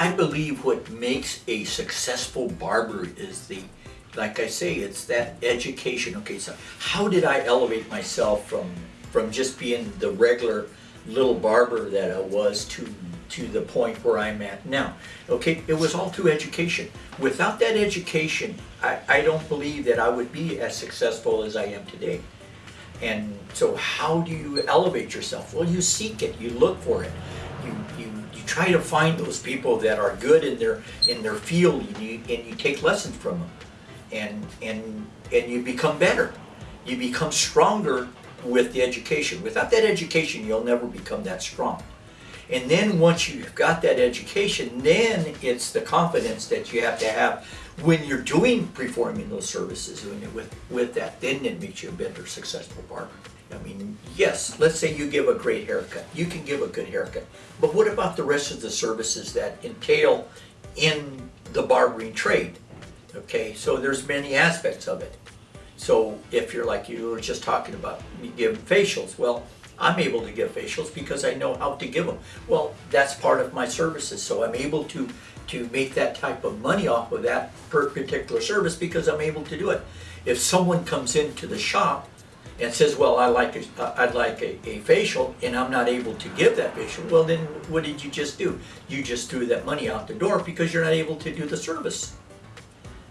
I believe what makes a successful barber is the, like I say, it's that education. Okay, so how did I elevate myself from from just being the regular little barber that I was to to the point where I'm at now? Okay, it was all through education. Without that education, I, I don't believe that I would be as successful as I am today. And so how do you elevate yourself? Well, you seek it, you look for it. You, you, you try to find those people that are good in their in their field and you, and you take lessons from them. And, and, and you become better. You become stronger with the education. Without that education, you'll never become that strong. And then once you've got that education, then it's the confidence that you have to have when you're doing performing those services with with that then it makes you a better successful barber i mean yes let's say you give a great haircut you can give a good haircut but what about the rest of the services that entail in the barbering trade okay so there's many aspects of it so if you're like you were just talking about you give facials well I'm able to give facials because I know how to give them. Well, that's part of my services, so I'm able to to make that type of money off of that per particular service because I'm able to do it. If someone comes into the shop and says, well, I like a, I'd like a, a facial and I'm not able to give that facial, well then what did you just do? You just threw that money out the door because you're not able to do the service.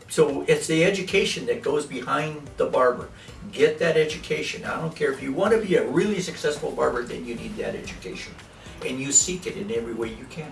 So it's the education that goes behind the barber. Get that education. I don't care if you want to be a really successful barber, then you need that education. And you seek it in every way you can.